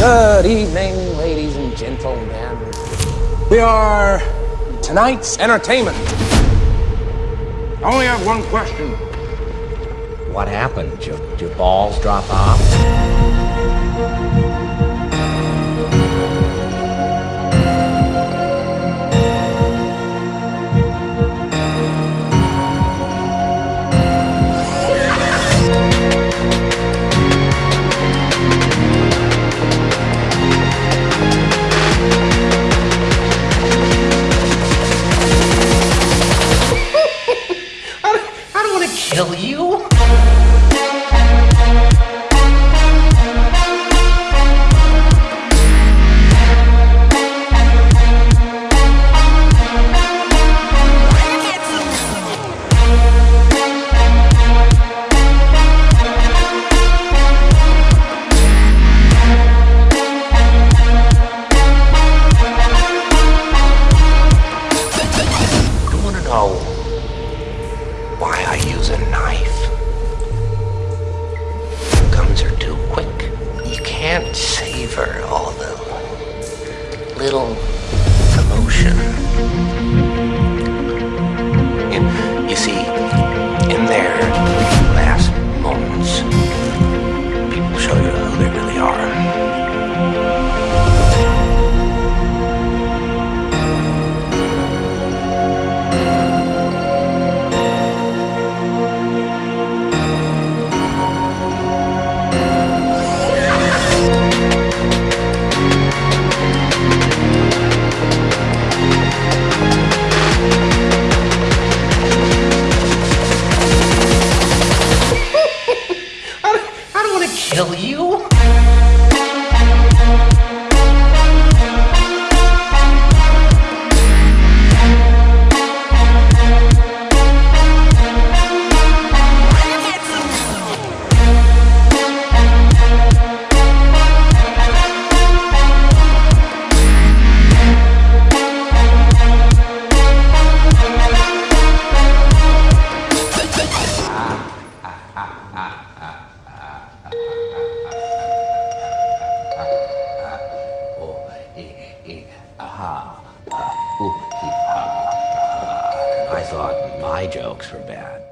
Good evening, ladies and gentlemen. We are tonight's entertainment. I only have one question. What happened? Did your, did your balls drop off? To kill. You savor all the little emotion. Kill you. I thought my jokes were bad.